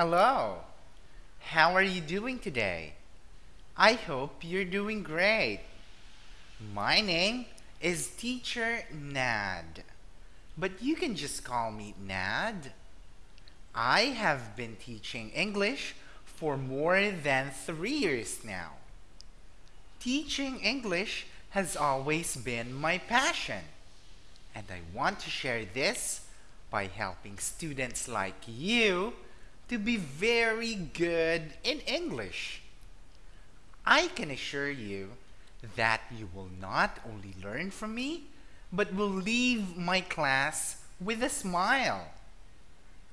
Hello. How are you doing today? I hope you're doing great. My name is Teacher Nad, but you can just call me Nad. I have been teaching English for more than three years now. Teaching English has always been my passion, and I want to share this by helping students like you to be very good in English. I can assure you that you will not only learn from me, but will leave my class with a smile.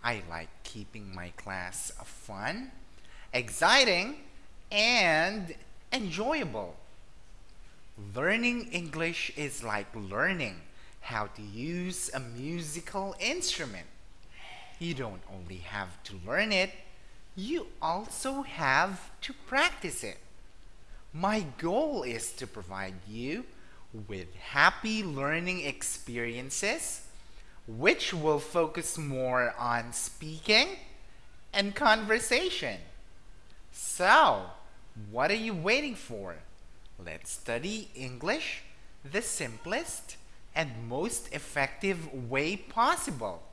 I like keeping my class fun, exciting, and enjoyable. Learning English is like learning how to use a musical instrument you don't only have to learn it, you also have to practice it. My goal is to provide you with happy learning experiences which will focus more on speaking and conversation. So, what are you waiting for? Let's study English the simplest and most effective way possible.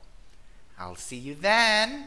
I'll see you then.